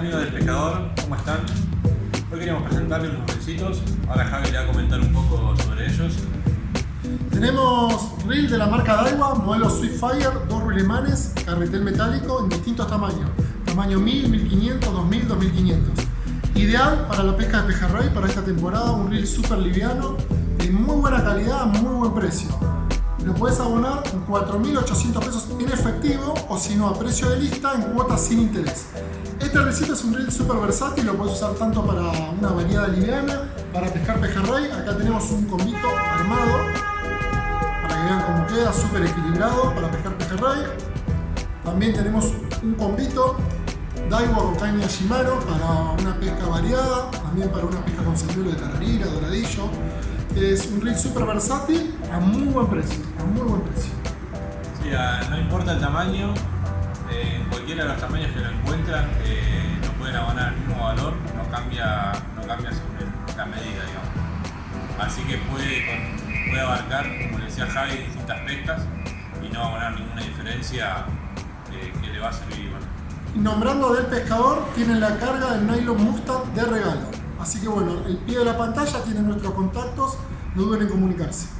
amigos del pescador? ¿Cómo están? Hoy queríamos presentarles unos reelcitos, ahora Javi le va a comentar un poco sobre ellos. Tenemos reel de la marca Daiwa, modelo Swiftfire, dos rulemanes, carretel metálico en distintos tamaños, tamaño 1000, 1500, 2000, 2500. Ideal para la pesca de pejerrey para esta temporada, un reel súper liviano, de muy buena calidad, muy buen precio. Lo puedes abonar en 4.800 pesos en efectivo o si no a precio de lista en cuotas sin interés. Este recito es un reel súper versátil, lo puedes usar tanto para una variada liviana, para pescar pejerrey. Acá tenemos un combito armado para que vean cómo queda, súper equilibrado para pescar pejerrey. También tenemos un combito Daiwa con caña Shimano para una pesca variada, también para una pesca con señuelo de tararira, doradillo. Es un reel súper versátil a muy buen precio, a muy buen precio. Sí, a- no importa el tamaño, eh, en cualquiera de los tamaños que lo encuentran, eh, lo pueden abonar al mismo valor, no cambia, no cambia el- la medida, digamos. Así que puede, con- puede abarcar, como le decía Javi, distintas pescas y no abonar ninguna diferencia eh, que le va a servir igual. Y nombrando del pescador, tienen la carga del nylon Mustang de regalo. Así que bueno, el pie de la pantalla tiene nuestros contactos, no duden en comunicarse.